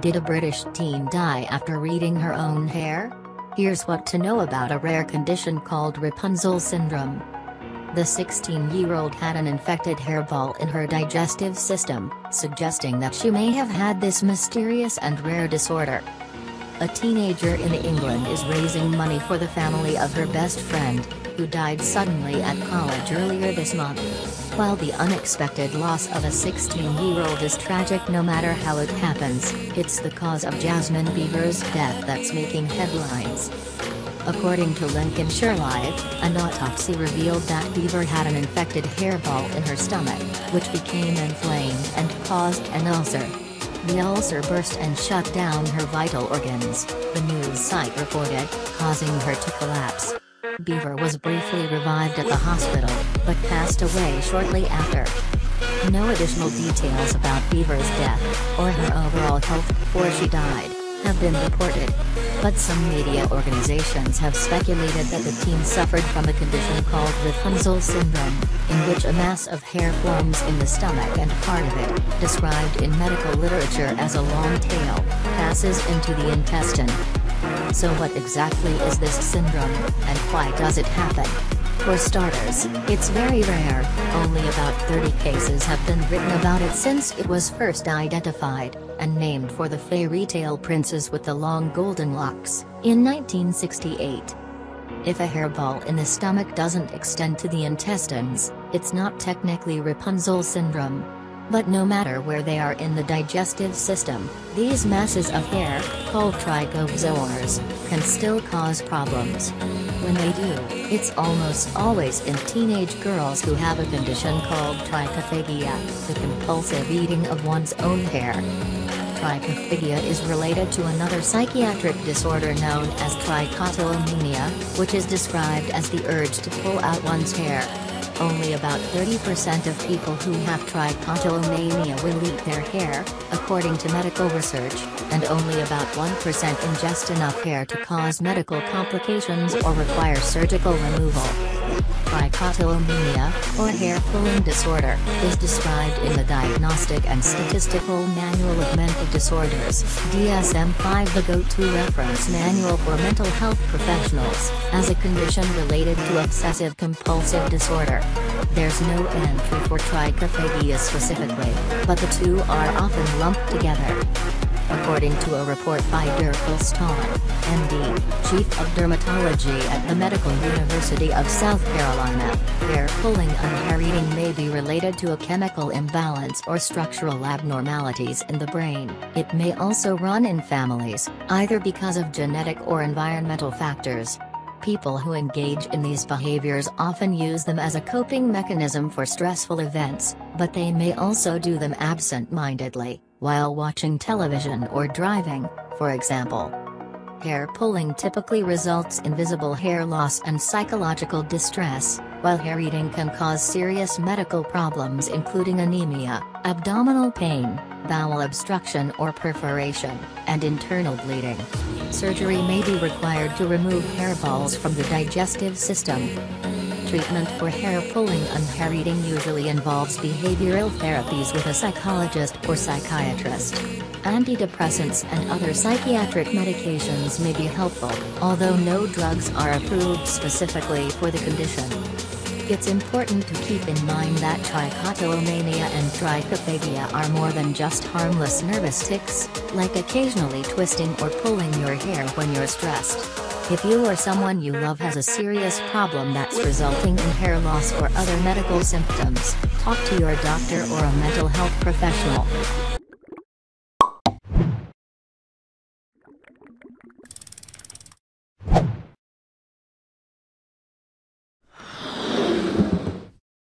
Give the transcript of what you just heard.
Did a British teen die after reading her own hair? Here's what to know about a rare condition called Rapunzel syndrome. The 16-year-old had an infected hairball in her digestive system, suggesting that she may have had this mysterious and rare disorder. A teenager in England is raising money for the family of her best friend, who died suddenly at college earlier this month. While the unexpected loss of a 16-year-old is tragic no matter how it happens, it's the cause of Jasmine Beever's death that's making headlines. According to Lincolnshire Live, an autopsy revealed that Beever had an infected hairball in her stomach, which became inflamed and caused an ulcer. The ulcer burst and shut down her vital organs, the news site reported, causing her to collapse. Beever was briefly revived at the hospital, but passed away shortly after. No additional details about Beever's death, or her overall health before she died, have been reported. But some media organizations have speculated that the teen suffered from a condition called Rapunzel syndrome, in which a mass of hair forms in the stomach and part of it, described in medical literature as a long tail, passes into the intestine. So what exactly is this syndrome, and why does it happen? For starters, it's very rare, only about 30 cases have been written about it since it was first identified, and named for the fairy tale princess with the long golden locks, in 1968. If a hairball in the stomach doesn't extend to the intestines, it's not technically Rapunzel syndrome. But no matter where they are in the digestive system, these masses of hair, called trichobezoars, can still cause problems. When they do, it's almost always in teenage girls who have a condition called trichophagia, the compulsive eating of one's own hair. Trichophagia is related to another psychiatric disorder known as trichotillomania, which is described as the urge to pull out one's hair. Only about 30% of people who have trichotillomania will eat their hair, according to medical research, and only about 1% ingest enough hair to cause medical complications or require surgical removal. Trichotillomania, or hair pulling disorder, is described in the Diagnostic and Statistical Manual of Mental Disorders DSM-5 the go-to reference manual for mental health professionals, as a condition related to obsessive-compulsive disorder. There's no entry for trichophagia specifically, but the two are often lumped together according to a report by Dirk Elston, MD, Chief of Dermatology at the Medical University of South Carolina. Hair pulling and hair eating may be related to a chemical imbalance or structural abnormalities in the brain. It may also run in families, either because of genetic or environmental factors. People who engage in these behaviors often use them as a coping mechanism for stressful events, but they may also do them absent-mindedly while watching television or driving, for example. Hair pulling typically results in visible hair loss and psychological distress, while hair eating can cause serious medical problems including anemia, abdominal pain, bowel obstruction or perforation, and internal bleeding. Surgery may be required to remove hairballs from the digestive system, treatment for hair pulling and hair eating usually involves behavioral therapies with a psychologist or psychiatrist. Antidepressants and other psychiatric medications may be helpful, although no drugs are approved specifically for the condition. It's important to keep in mind that trichotillomania and trichophagia are more than just harmless nervous tics, like occasionally twisting or pulling your hair when you're stressed. If you or someone you love has a serious problem that's resulting in hair loss or other medical symptoms, talk to your doctor or a mental health professional.